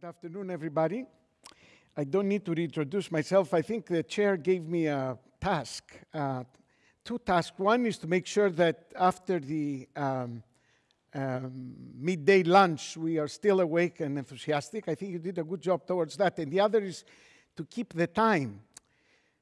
Good afternoon, everybody. I don't need to reintroduce myself. I think the chair gave me a task, uh, two tasks. One is to make sure that after the um, um, midday lunch, we are still awake and enthusiastic. I think you did a good job towards that. And the other is to keep the time.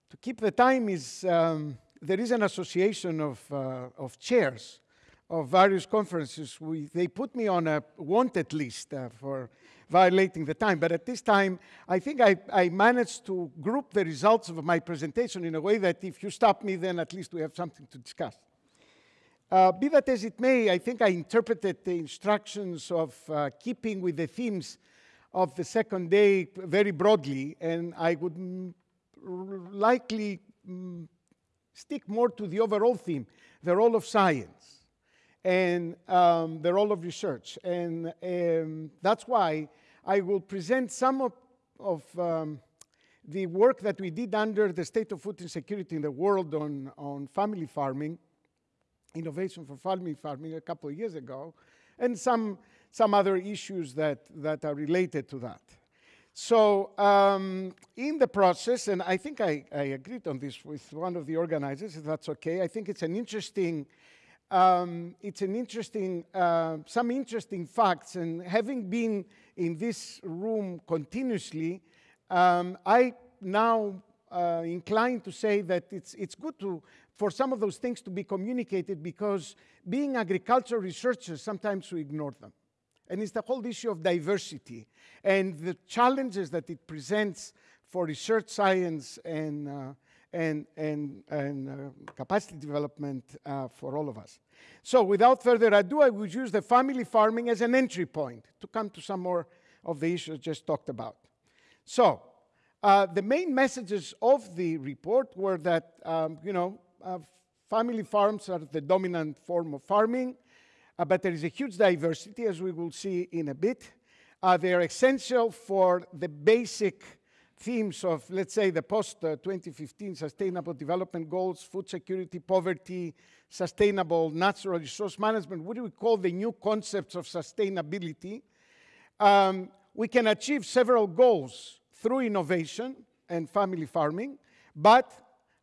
To keep the time is, um, there is an association of, uh, of chairs of various conferences. We, they put me on a wanted list uh, for violating the time. But at this time, I think I, I, managed to group the results of my presentation in a way that if you stop me, then at least we have something to discuss. Uh, be that as it may, I think I interpreted the instructions of uh, keeping with the themes of the second day very broadly, and I would likely stick more to the overall theme, the role of science and um, the role of research. And um, that's why I will present some of, of um, the work that we did under the state of food insecurity in the world on, on family farming, innovation for family farming a couple of years ago, and some, some other issues that, that are related to that. So um, in the process, and I think I, I agreed on this with one of the organizers, if that's okay, I think it's an interesting um, it's an interesting, uh, some interesting facts. And having been in this room continuously, um, I now uh, inclined to say that it's, it's good to, for some of those things to be communicated because being agricultural researchers, sometimes we ignore them. And it's the whole issue of diversity and the challenges that it presents for research science and uh, and, and, and uh, capacity development uh, for all of us. So without further ado, I would use the family farming as an entry point to come to some more of the issues just talked about. So uh, the main messages of the report were that, um, you know, uh, family farms are the dominant form of farming, uh, but there is a huge diversity, as we will see in a bit. Uh, they are essential for the basic themes of, let's say, the post-2015 Sustainable Development Goals, food security, poverty, sustainable natural resource management, what do we call the new concepts of sustainability? Um, we can achieve several goals through innovation and family farming, but,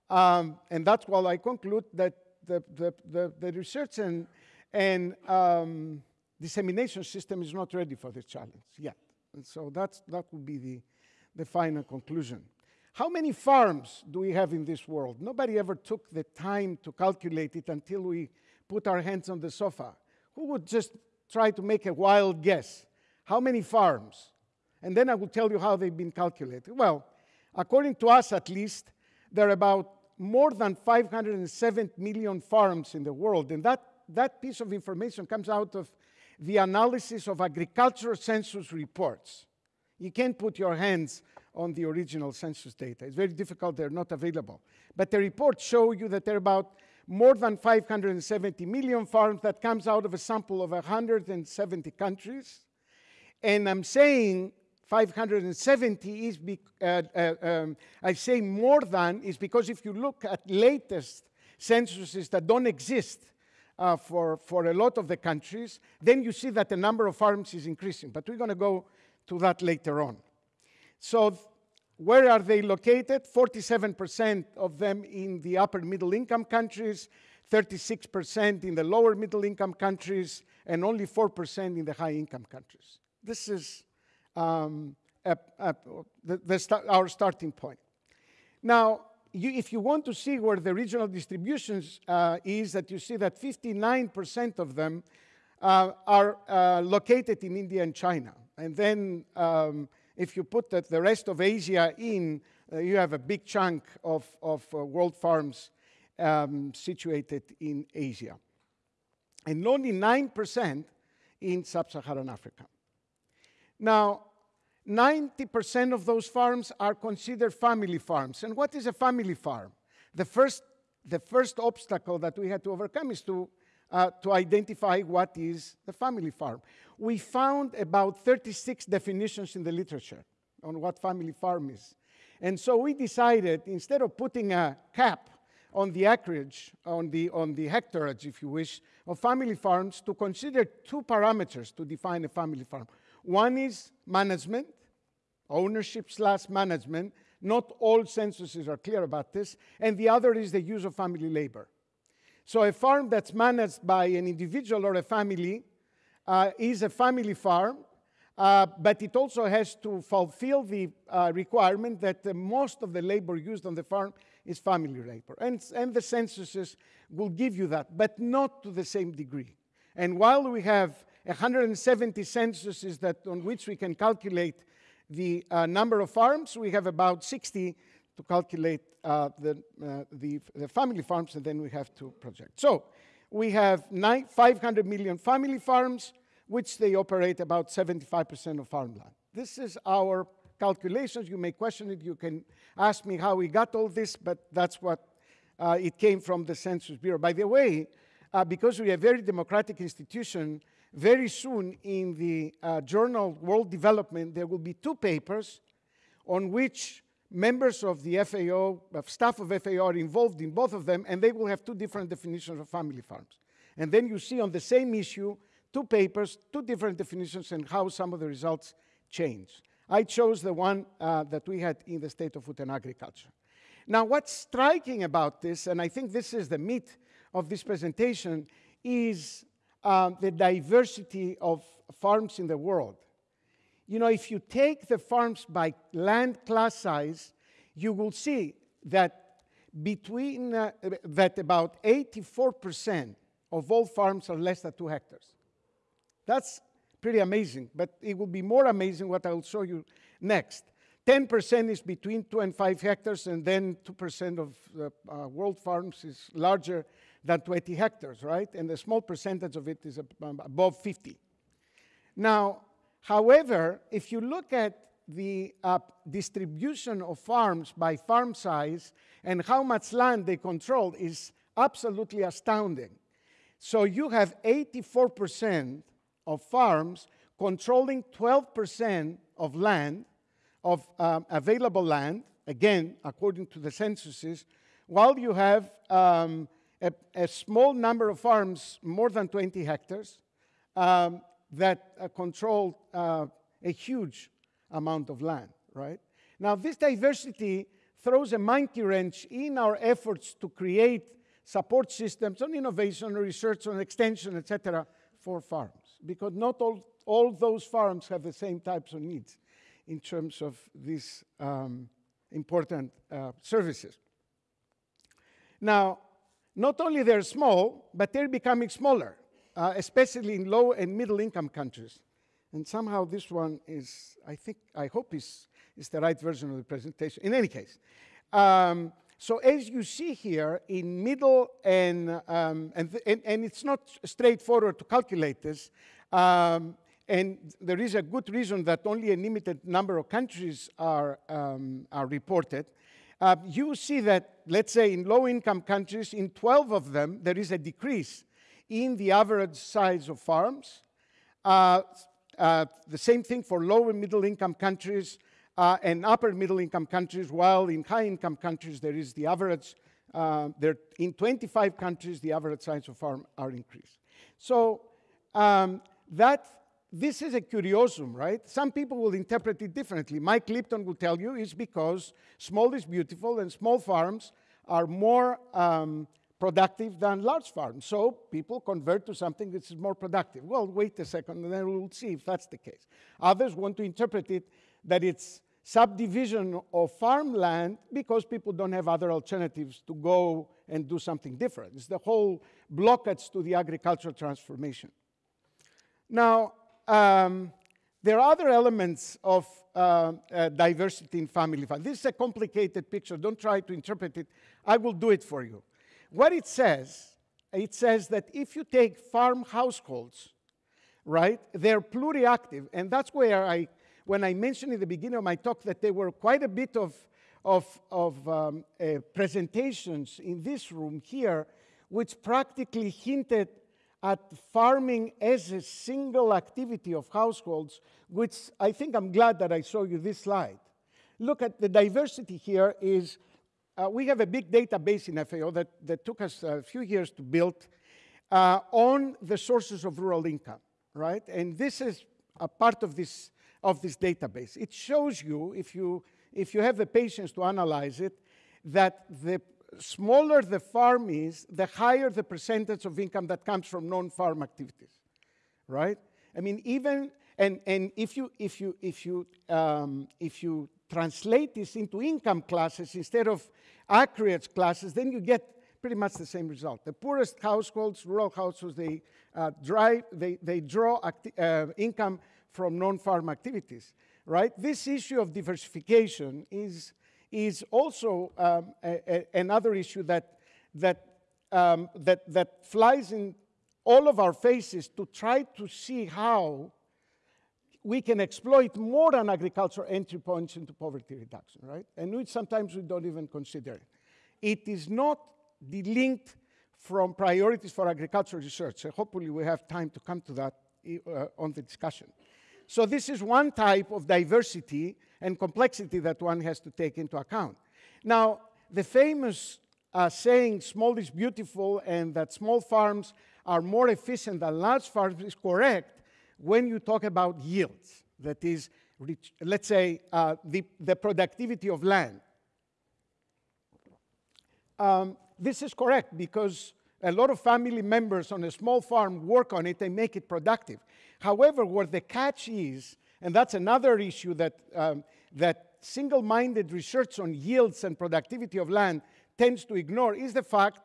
um, and that's why I conclude that the, the, the, the research and, and um, dissemination system is not ready for this challenge yet. And so that's, that would be the, the final conclusion. How many farms do we have in this world? Nobody ever took the time to calculate it until we put our hands on the SOFA. Who would just try to make a wild guess? How many farms? And then I will tell you how they've been calculated. Well, according to us at least, there are about more than 507 million farms in the world. And that, that piece of information comes out of the analysis of agricultural census reports. You can't put your hands on the original census data. It's very difficult, they're not available. But the reports show you that there are about more than 570 million farms that comes out of a sample of 170 countries. And I'm saying 570 is, uh, uh, um, I say more than, is because if you look at latest censuses that don't exist uh, for, for a lot of the countries, then you see that the number of farms is increasing. But we're going to go to that later on. So where are they located? 47% of them in the upper middle income countries, 36% in the lower middle income countries, and only 4% in the high income countries. This is um, a, a, the, the our starting point. Now, you, if you want to see where the regional distributions uh, is, that you see that 59% of them uh, are uh, located in India and China. And then um, if you put the, rest of Asia in, uh, you have a big chunk of, of uh, world farms um, situated in Asia. And only 9% in sub-Saharan Africa. Now, 90% of those farms are considered family farms. And what is a family farm? The first, the first obstacle that we had to overcome is to uh, to identify what is the family farm. We found about 36 definitions in the literature on what family farm is. And so we decided, instead of putting a cap on the acreage, on the, on the hectareage, if you wish, of family farms, to consider two parameters to define a family farm. One is management, ownership slash management. Not all censuses are clear about this. And the other is the use of family labor. So a farm that's managed by an individual or a family uh, is a family farm, uh, but it also has to fulfill the uh, requirement that most of the labor used on the farm is family labor. And, and the censuses will give you that, but not to the same degree. And while we have 170 censuses that, on which we can calculate the uh, number of farms, we have about 60 to calculate uh, the, uh, the, the, family farms, and then we have to project. So we have nine, 500 million family farms, which they operate about 75% of farmland. This is our calculations. You may question it. You can ask me how we got all this, but that's what uh, it came from the Census Bureau. By the way, uh, because we're a very democratic institution, very soon in the uh, journal World Development, there will be two papers on which members of the FAO, of staff of FAO are involved in both of them, and they will have two different definitions of family farms. And then you see on the same issue, two papers, two different definitions, and how some of the results change. I chose the one uh, that we had in the State of Food and Agriculture. Now, what's striking about this, and I think this is the meat of this presentation, is um, the diversity of farms in the world. You know, if you take the farms by land class size, you will see that between uh, that about 84% of all farms are less than two hectares. That's pretty amazing, but it will be more amazing what I'll show you next. 10% is between two and five hectares, and then 2% of the uh, world farms is larger than 20 hectares, right? And a small percentage of it is above 50. Now, however, if you look at the uh, distribution of farms by farm size and how much land they control is absolutely astounding. So you have 84% of farms controlling 12% of land, of um, available land, again, according to the censuses, while you have um, a, a, small number of farms, more than 20 hectares, um, that uh, control uh, a huge amount of land, right? Now, this diversity throws a monkey wrench in our efforts to create support systems on innovation, research, on extension, etc., for farms, because not all, all those farms have the same types of needs in terms of these um, important uh, services. Now, not only they're small, but they're becoming smaller, uh, especially in low and middle income countries. And somehow this one is, I think, I hope is, is the right version of the presentation. In any case, um, so as you see here, in middle and, um, and, and, and, it's not straightforward to calculate this, um, and there is a good reason that only a limited number of countries are, um, are reported. Uh, you see that, let's say, in low-income countries, in 12 of them, there is a decrease in the average size of farms. Uh, uh, the same thing for low and middle-income countries uh, and upper middle income countries, while in high income countries there is the average, uh, there, in 25 countries the average size of farm are increased. So um, that, this is a curiosum, right? Some people will interpret it differently. Mike Lipton will tell you it's because small is beautiful and small farms are more um, productive than large farms. So people convert to something that is more productive. Well, wait a second, and then we'll see if that's the case. Others want to interpret it that it's subdivision of farmland because people don't have other alternatives to go and do something different. It's the whole blockage to the agricultural transformation. Now, um, there are other elements of uh, uh, diversity in family farm. This is a complicated picture. Don't try to interpret it. I will do it for you. What it says, it says that if you take farm households, right, they're pluriactive, and that's where I when I mentioned in the beginning of my talk that there were quite a bit of, of, of um, uh, presentations in this room here, which practically hinted at farming as a single activity of households, which I think I'm glad that I show you this slide. Look at the diversity here is, uh, we have a big database in FAO that, that took us a few years to build uh, on the sources of rural income, right? And this is a part of this of this database. It shows you, if you, if you have the patience to analyze it, that the smaller the farm is, the higher the percentage of income that comes from non-farm activities, right? I mean, even and and if you if you if you um, if you translate this into income classes instead of acreage classes, then you get pretty much the same result. The poorest households, rural households, they uh, drive, they, they draw uh, income from non-farm activities, right? This issue of diversification is is also um, a, a, another issue that, that, um, that, that flies in all of our faces to try to see how we can exploit more than agriculture entry points into poverty reduction, right? And we, sometimes we don't even consider it. It is not delinked from priorities for agricultural research. Hopefully we have time to come to that uh, on the discussion. So this is one type of diversity and complexity that one has to take into account. Now, the famous uh, saying, small is beautiful, and that small farms are more efficient than large farms is correct when you talk about yields. That is, let's say, uh, the, the productivity of land. Um, this is correct because a lot of family members on a small farm work on it and make it productive. However, what the catch is, and that's another issue that, um, that single-minded research on yields and productivity of land tends to ignore, is the fact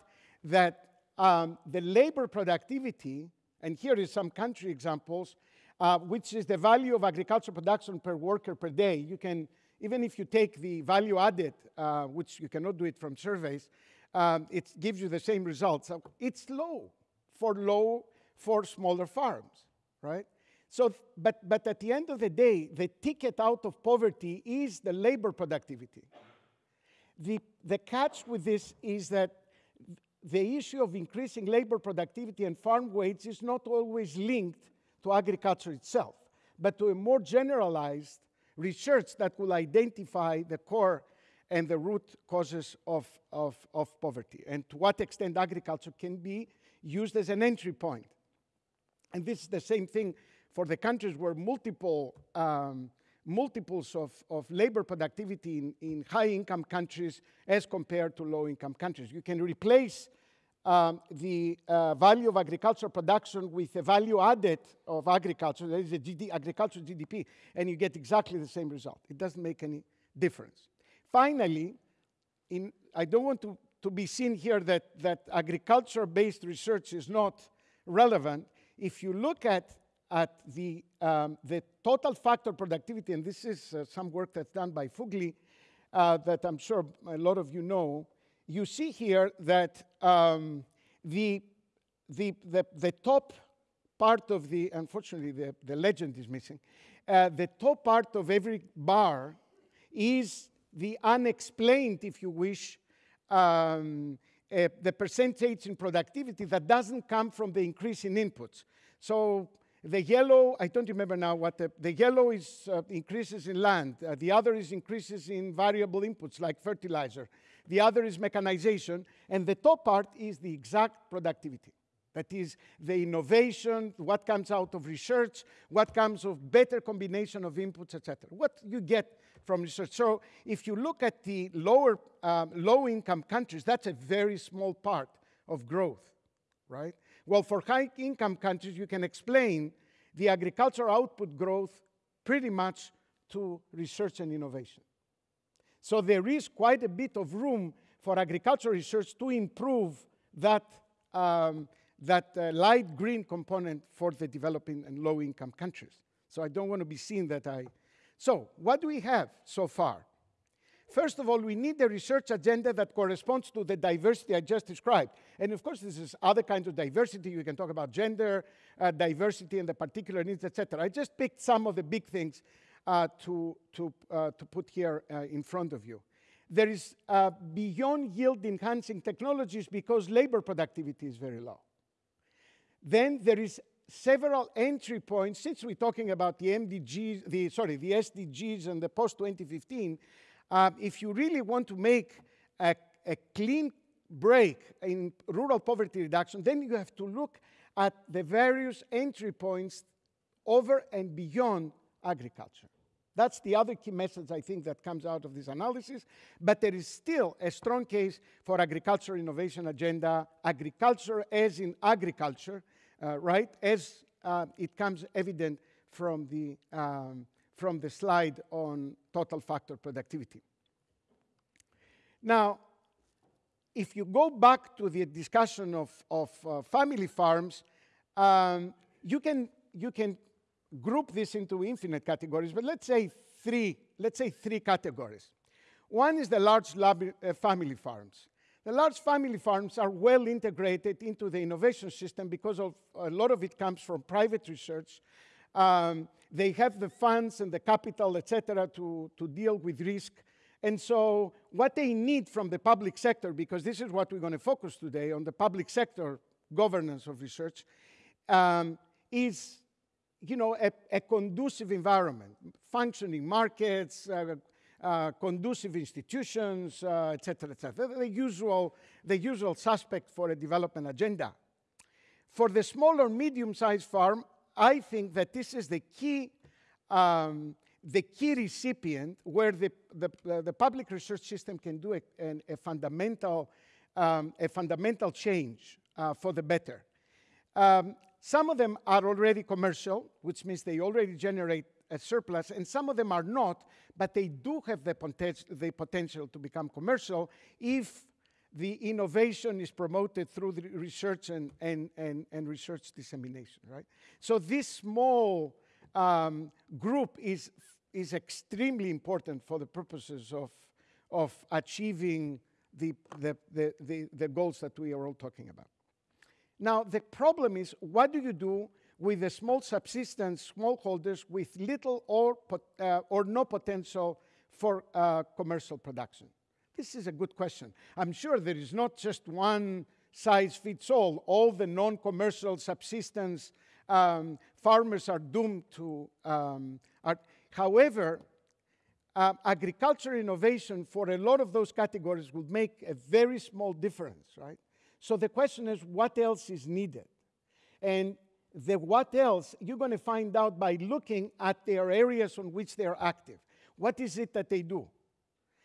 that um, the labor productivity, and here is some country examples, uh, which is the value of agricultural production per worker per day. You can, even if you take the value added, uh, which you cannot do it from surveys, um, it gives you the same results. It's low for low, for smaller farms right? So, but, but at the end of the day, the ticket out of poverty is the labor productivity. The, the catch with this is that the issue of increasing labor productivity and farm wage is not always linked to agriculture itself, but to a more generalized research that will identify the core and the root causes of, of, of poverty and to what extent agriculture can be used as an entry point. point and this is the same thing for the countries where multiple um, multiples of, of labor productivity in, in high income countries as compared to low income countries. You can replace um, the uh, value of agricultural production with the value added of agriculture, that is the GD, agricultural GDP, and you get exactly the same result. It doesn't make any difference. Finally, in, I don't want to, to be seen here that, that agriculture-based research is not relevant if you look at, at the, um, the total factor productivity, and this is uh, some work that's done by Fuglie, uh, that I'm sure a lot of you know, you see here that um, the, the, the, the, top part of the, unfortunately, the, the legend is missing, uh, the top part of every bar is the unexplained, if you wish, um, uh, the percentage in productivity that doesn't come from the increase in inputs. So the yellow, I don't remember now what the, the yellow is uh, increases in land. Uh, the other is increases in variable inputs like fertilizer. The other is mechanization. And the top part is the exact productivity. That is the innovation, what comes out of research, what comes of better combination of inputs, etc. What you get from research. So if you look at the lower, um, low-income countries, that's a very small part of growth, right? Well, for high-income countries, you can explain the agricultural output growth pretty much to research and innovation. So there is quite a bit of room for agricultural research to improve that, um, that uh, light green component for the developing and low-income countries. So I don't want to be seen that I so what do we have so far? First of all, we need a research agenda that corresponds to the diversity I just described. And of course, this is other kinds of diversity. You can talk about gender, uh, diversity, and the particular needs, etc. I just picked some of the big things uh, to, to, uh, to put here uh, in front of you. There is uh, beyond yield enhancing technologies because labor productivity is very low. Then there is several entry points, since we're talking about the MDGs, the, sorry, the SDGs and the post-2015, uh, if you really want to make a, a clean break in rural poverty reduction, then you have to look at the various entry points over and beyond agriculture. That's the other key message I think that comes out of this analysis. But there is still a strong case for agriculture innovation agenda, agriculture as in agriculture, uh, right? As uh, it comes evident from the, um, from the slide on total factor productivity. Now, if you go back to the discussion of, of uh, family farms, um, you, can, you can group this into infinite categories, but let's say three, let's say three categories. One is the large lab, uh, family farms. The large family farms are well integrated into the innovation system because of a lot of it comes from private research. Um, they have the funds and the capital, etc., to, to deal with risk. And so what they need from the public sector, because this is what we're going to focus today on the public sector governance of research, um, is you know, a, a, conducive environment, functioning markets, uh, uh, conducive institutions, uh, etc. Et the usual, the usual suspect for a development agenda. For the small or medium-sized farm, I think that this is the key, um, the key recipient where the, the, the, public research system can do a, a fundamental, um, a fundamental change uh, for the better. Um, some of them are already commercial, which means they already generate a surplus, and some of them are not, but they do have the, the potential to become commercial if the innovation is promoted through the research and, and, and, and research dissemination, right? So this small um, group is, is extremely important for the purposes of, of achieving the, the, the, the, the goals that we are all talking about. Now, the problem is, what do you do with the small subsistence smallholders with little or, uh, or no potential for uh, commercial production? This is a good question. I'm sure there is not just one size fits all. All the non-commercial subsistence um, farmers are doomed to. Um, are, however, uh, agriculture innovation for a lot of those categories would make a very small difference, right? So the question is, what else is needed? And the what else, you're going to find out by looking at their areas on which they are active. What is it that they do?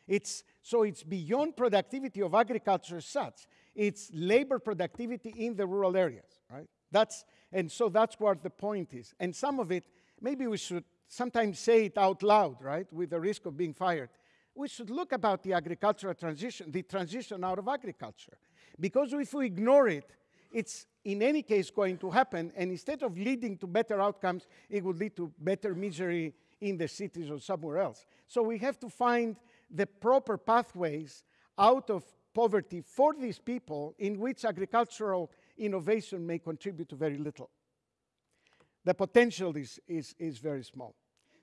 It's, so it's beyond productivity of agriculture as such. It's labor productivity in the rural areas, right? That's, and so that's what the point is. And some of it, maybe we should sometimes say it out loud, right, with the risk of being fired. We should look about the agricultural transition, the transition out of agriculture. Because if we ignore it, it's in any case going to happen, and instead of leading to better outcomes, it would lead to better misery in the cities or somewhere else. So we have to find the proper pathways out of poverty for these people in which agricultural innovation may contribute to very little. The potential is, is, is very small.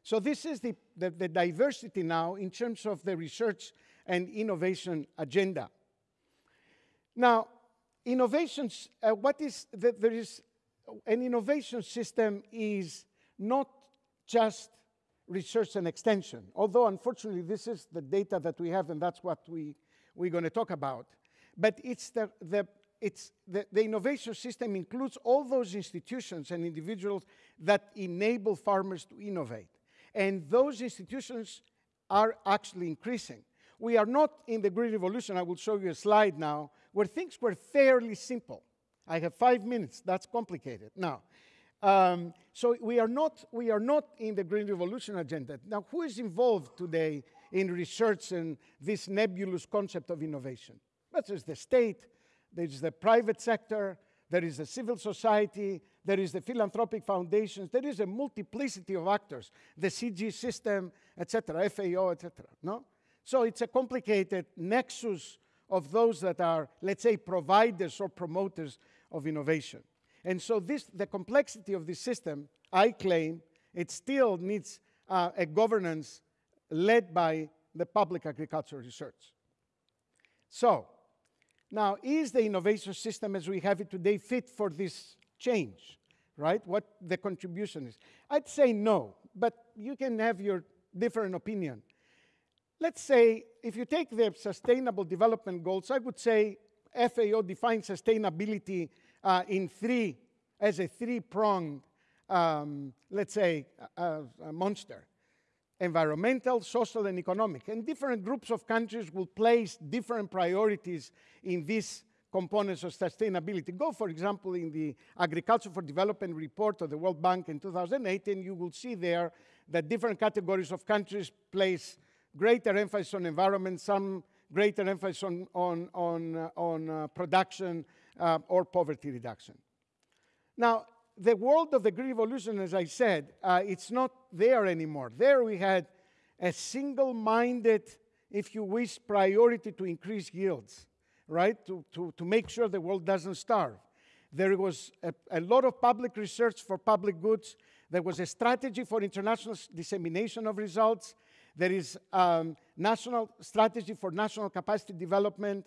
So this is the, the, the diversity now in terms of the research and innovation agenda. Now, innovations, uh, what is, the, there is, an innovation system is not just research and extension, although unfortunately this is the data that we have and that's what we, we're going to talk about. But it's the, the, it's the, the innovation system includes all those institutions and individuals that enable farmers to innovate. And those institutions are actually increasing. We are not in the Green Revolution, I will show you a slide now, where things were fairly simple. I have five minutes, that's complicated. Now, um, so we are, not, we are not in the Green Revolution agenda. Now, who is involved today in research and this nebulous concept of innovation? That is the state, there is the private sector, there is the civil society, there is the philanthropic foundations, there is a multiplicity of actors, the CG system, etc., FAO, etc. No? So it's a complicated nexus of those that are, let's say, providers or promoters of innovation. And so this, the complexity of this system, I claim, it still needs uh, a governance led by the public agricultural research. So, now, is the innovation system as we have it today fit for this change, right? What the contribution is? I'd say no, but you can have your different opinion. Let's say if you take the sustainable development goals, I would say FAO defines sustainability uh, in three, as a three-pronged um, let's say, a, a monster environmental, social, and economic. And different groups of countries will place different priorities in these components of sustainability. Go, for example, in the Agriculture for Development report of the World Bank in 2008, and you will see there that different categories of countries place greater emphasis on environment, some greater emphasis on, on, on, uh, on uh, production uh, or poverty reduction. Now, the world of the Green Revolution, as I said, uh, it's not there anymore. There we had a single minded, if you wish, priority to increase yields, right? To, to, to make sure the world doesn't starve. There was a, a lot of public research for public goods. There was a strategy for international dissemination of results. There is um, national strategy for national capacity development.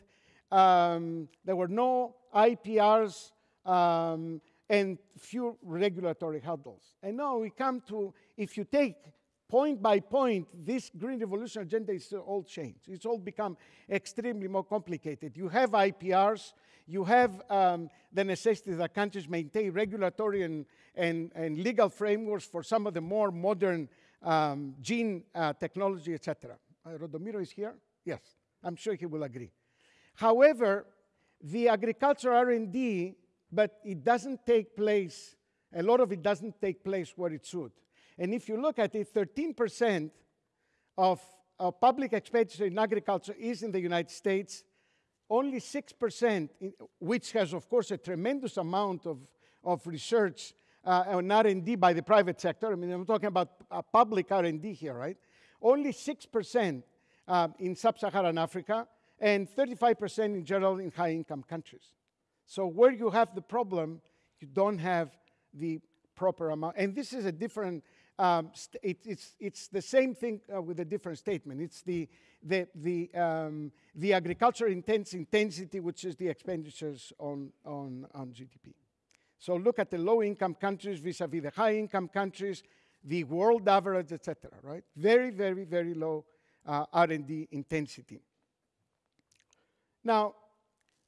Um, there were no IPRs. Um, and few regulatory hurdles. And now we come to, if you take point by point, this green revolution agenda is all changed. It's all become extremely more complicated. You have IPRs, you have um, the necessity that countries maintain regulatory and, and, and, legal frameworks for some of the more modern um, gene uh, technology, etc. Uh, Rodomiro is here? Yes, I'm sure he will agree. However, the agricultural R&D but it doesn't take place, a lot of it doesn't take place where it should. And if you look at it, 13% of, of public expenditure in agriculture is in the United States, only 6%, in, which has, of course, a tremendous amount of, of research uh, R&D by the private sector. I mean, I'm talking about public R&D here, right? Only 6% uh, in sub-Saharan Africa and 35% in general in high-income countries. So where you have the problem, you don't have the proper amount. And this is a different, um, it, it's, it's the same thing uh, with a different statement. It's the, the, the, um, the agriculture intense intensity, which is the expenditures on, on, on GDP. So look at the low-income countries vis-a-vis -vis the high-income countries, the world average, etc. Right? Very, very, very low uh, R&D intensity. Now,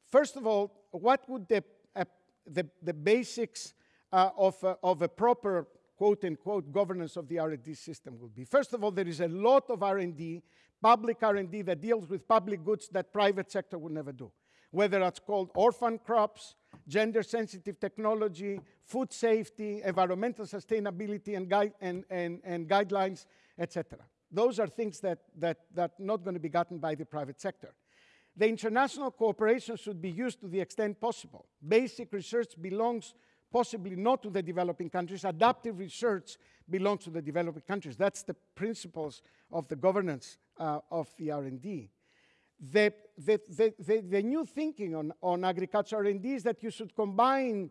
first of all, what would the, uh, the, the, basics uh, of, uh, of a proper quote unquote governance of the R&D system would be. First of all, there is a lot of R&D, public R&D that deals with public goods that private sector would never do. Whether that's called orphan crops, gender sensitive technology, food safety, environmental sustainability and, guide, and, and, and guidelines, etc. Those are things that, that, that not going to be gotten by the private sector. The international cooperation should be used to the extent possible. Basic research belongs possibly not to the developing countries. Adaptive research belongs to the developing countries. That's the principles of the governance uh, of the R&D. The, the, the, the, new thinking on, on agriculture R&D is that you should combine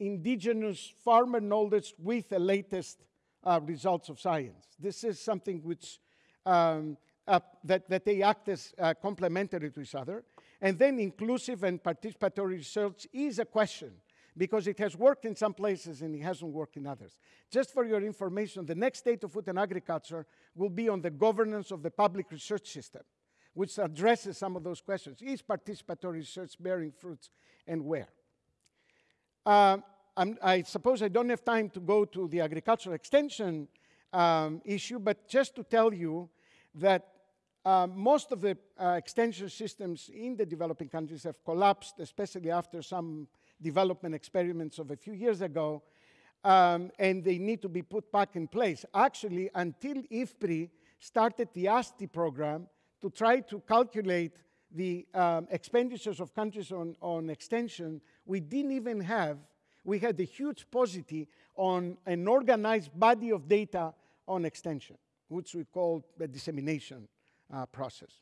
indigenous farmer knowledge with the latest uh, results of science. This is something which um, that, that they act as uh, complementary to each other. And then inclusive and participatory research is a question because it has worked in some places and it hasn't worked in others. Just for your information, the next state of food and agriculture will be on the governance of the public research system, which addresses some of those questions. Is participatory research bearing fruits and where? Uh, i suppose I don't have time to go to the agricultural extension um, issue, but just to tell you that uh, most of the uh, extension systems in the developing countries have collapsed, especially after some development experiments of a few years ago, um, and they need to be put back in place. Actually, until IFPRI started the ASTI program to try to calculate the um, expenditures of countries on, on extension, we didn't even have, we had a huge paucity on an organized body of data on extension, which we call the dissemination uh, process.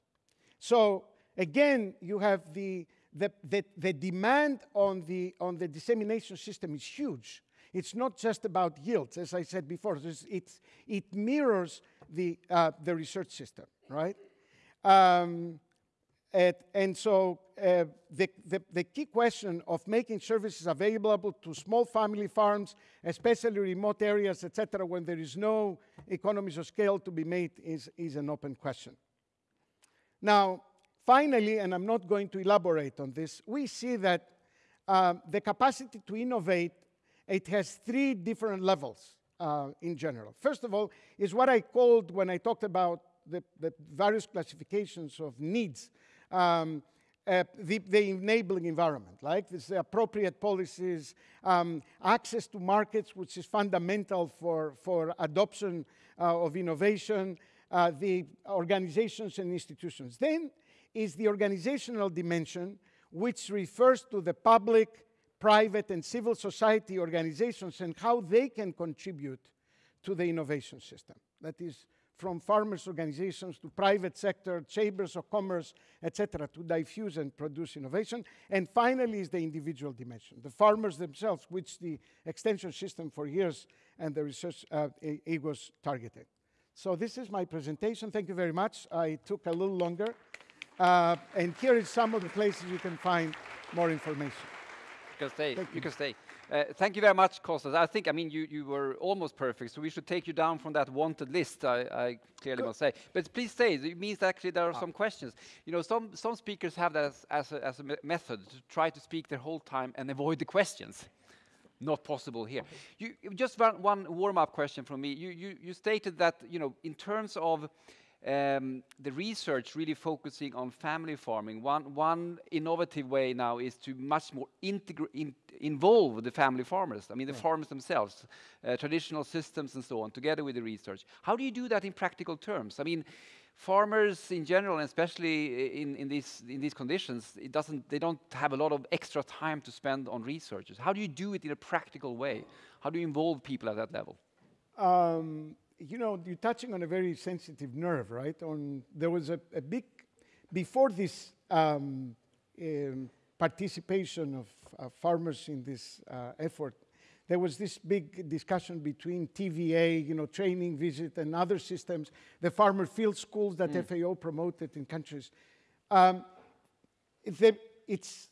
So again, you have the, the, the, the, demand on the, on the dissemination system is huge. It's not just about yields, as I said before. It's, it's it mirrors the, uh, the research system, right? Um, and, and, so uh, the, the, the, key question of making services available to small family farms, especially remote areas, etc., when there is no economies of scale to be made is, is an open question. Now, finally, and I'm not going to elaborate on this, we see that um, the capacity to innovate it has three different levels uh, in general. First of all, is what I called when I talked about the, the various classifications of needs. Um, uh, the, the, enabling environment, like this appropriate policies, um, access to markets, which is fundamental for, for adoption uh, of innovation, uh, the organizations and institutions. Then is the organizational dimension, which refers to the public, private, and civil society organizations and how they can contribute to the innovation system. That is from farmers' organizations to private sector, chambers of commerce, etc., to diffuse and produce innovation. And finally is the individual dimension, the farmers themselves, which the extension system for years and the research uh, was targeted. So this is my presentation. Thank you very much. I took a little longer. Uh, and here is some of the places you can find more information. You can stay. Thank you. you can stay. Uh, thank you very much, Kostas. I think, I mean, you, you were almost perfect, so we should take you down from that wanted list, I, I clearly Good. must say. But please stay. It means actually there are ah. some questions. You know, some, some speakers have that as, as, a, as a method to try to speak their whole time and avoid the questions. Not possible here. You, just one, one warm-up question from me. You, you, you stated that, you know, in terms of um, the research really focusing on family farming. One, one innovative way now is to much more in, involve the family farmers, I mean the yeah. farmers themselves, uh, traditional systems and so on, together with the research. How do you do that in practical terms? I mean, farmers in general, and especially in, in, these, in these conditions, it doesn't, they don't have a lot of extra time to spend on researchers. How do you do it in a practical way? How do you involve people at that level? Um, you know, you're touching on a very sensitive nerve, right? On there was a, a big before this um, um, participation of uh, farmers in this uh, effort. There was this big discussion between TVA, you know, training, visit, and other systems, the farmer field schools that mm. FAO promoted in countries. Um, it's,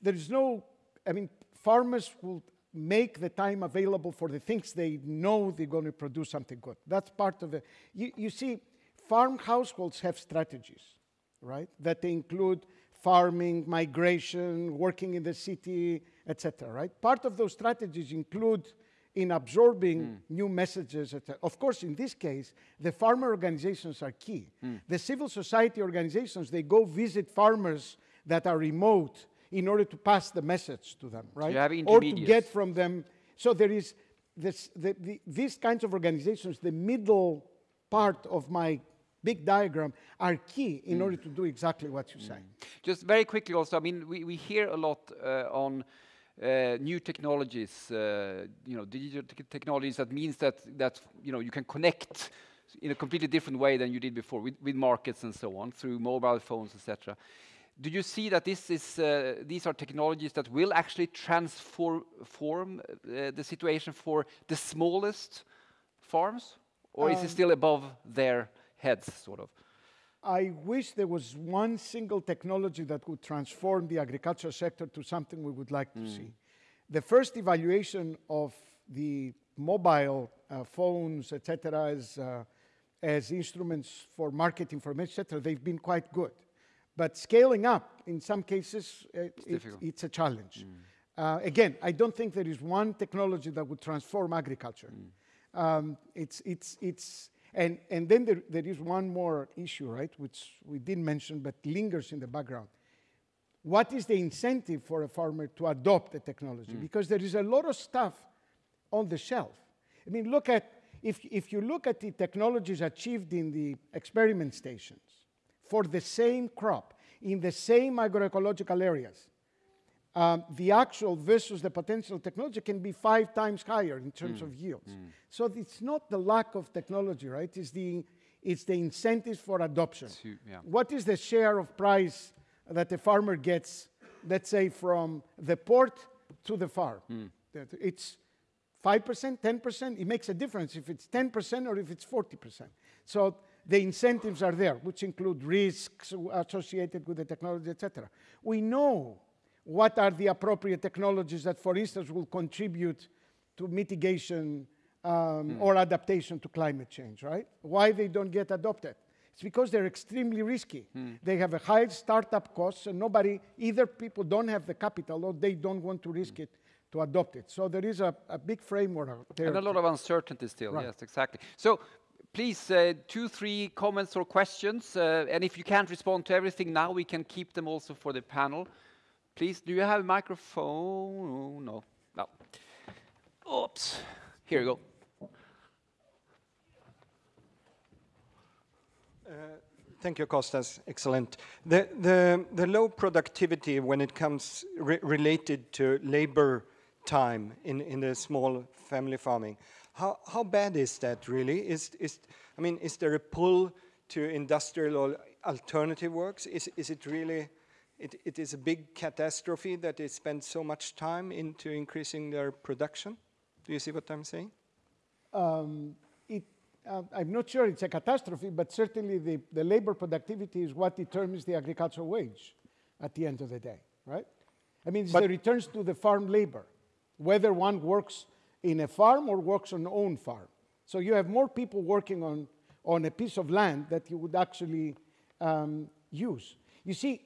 there is no, I mean, farmers will make the time available for the things they know they're going to produce something good. That's part of it. You, you see, farm households have strategies, right? That they include farming, migration, working in the city, etc. Right? Part of those strategies include in absorbing mm. new messages. Of course, in this case, the farmer organizations are key. Mm. The civil society organizations, they go visit farmers that are remote in order to pass the message to them, right? Or to get from them. So there is this, the, the, these kinds of organizations, the middle part of my big diagram are key in mm. order to do exactly what you say. Just very quickly also, I mean, we, we hear a lot uh, on uh, new technologies, uh, you know, digital technologies that means that, that, you know, you can connect in a completely different way than you did before with, with markets and so on through mobile phones, etc do you see that this is, uh, these are technologies that will actually transform uh, the situation for the smallest farms? Or um, is it um, still above their heads, sort of? I wish there was one single technology that would transform the agriculture sector to something we would like to mm. see. The first evaluation of the mobile uh, phones, etc., as, uh, as instruments for market information, etc., they've been quite good. But scaling up, in some cases, uh, it's, it, it's, a challenge. Mm. Uh, again, I don't think there is one technology that would transform agriculture. Mm. Um, it's, it's, it's, and, and then there, there is one more issue, right, which we didn't mention but lingers in the background. What is the incentive for a farmer to adopt the technology? Mm. Because there is a lot of stuff on the shelf. I mean, look at, if, if you look at the technologies achieved in the experiment stations, for the same crop in the same agroecological areas, um, the actual versus the potential technology can be five times higher in terms mm. of yields. Mm. So it's not the lack of technology, right? It's the, it's the incentives for adoption. yeah. What is the share of price that the farmer gets, let's say, from the port to the farm? Mm. It's 5%, 10%. It makes a difference if it's 10% or if it's 40%. So the incentives are there, which include risks associated with the technology, etc. We know what are the appropriate technologies that, for instance, will contribute to mitigation um, mm. or adaptation to climate change, right? Why they don't get adopted? It's because they're extremely risky. Mm. They have a high startup cost, and nobody, either people don't have the capital or they don't want to risk mm. it to adopt it. So there is a, a big framework there. And a lot of uncertainty still. Right. Yes, exactly. So please, uh, two, three comments or questions. Uh, and if you can't respond to everything now, we can keep them also for the panel. Please, do you have a microphone? No. No. Oops. Here you go. Uh, thank you, Kostas. Excellent. The, the, the low productivity when it comes re related to labor time in, in the small family farming, how, how bad is that really? Is, is, I mean, is there a pull to industrial or alternative works? Is, is it really, it, it is a big catastrophe that they spend so much time into increasing their production? Do you see what I'm saying? Um, it, uh, I'm not sure it's a catastrophe, but certainly the, the labor productivity is what determines the agricultural wage at the end of the day, right? I mean, it's but the returns to the farm labor, whether one works in a farm or works on own farm. So you have more people working on, on a piece of land that you would actually um, use. You see,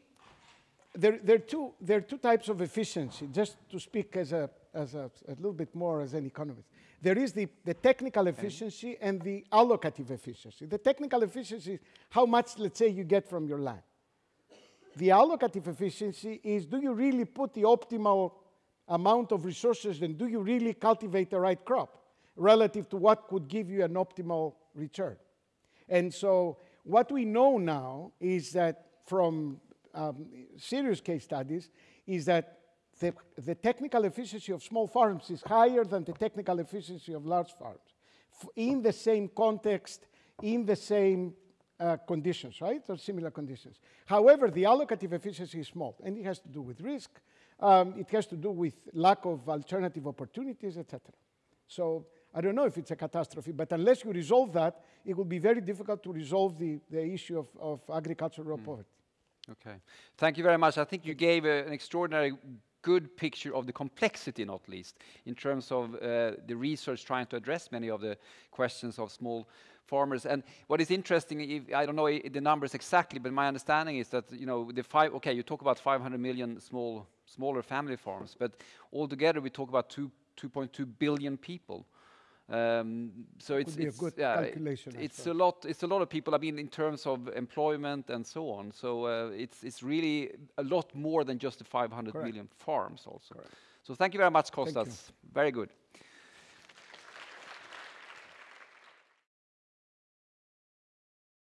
there, there, are two, there are two types of efficiency, just to speak as a, as a, a little bit more as an economist. There is the, the technical efficiency and the allocative efficiency. The technical efficiency is how much, let's say, you get from your land. The allocative efficiency is do you really put the optimal amount of resources and do you really cultivate the right crop relative to what could give you an optimal return? And so what we know now is that from um, serious case studies is that the, the, technical efficiency of small farms is higher than the technical efficiency of large farms in the same context, in the same uh, conditions, right, or similar conditions. However, the allocative efficiency is small, and it has to do with risk, um, it has to do with lack of alternative opportunities, etc. So I don't know if it's a catastrophe, but unless you resolve that, it will be very difficult to resolve the, the issue of, of agricultural mm. poverty. Okay. Thank you very much. I think you gave a, an extraordinary good picture of the complexity, not least, in terms of uh, the research trying to address many of the questions of small farmers. And what is interesting, if, I don't know the numbers exactly, but my understanding is that you know the five. Okay, you talk about 500 million small smaller family farms, but altogether we talk about 2.2 billion people. Um, so it's, it's, yeah, it's a lot. It's a lot of people. I mean, in terms of employment and so on. So uh, it's it's really a lot more than just the 500 Correct. million farms. Also. Correct. So thank you very much, Kostas. Very good.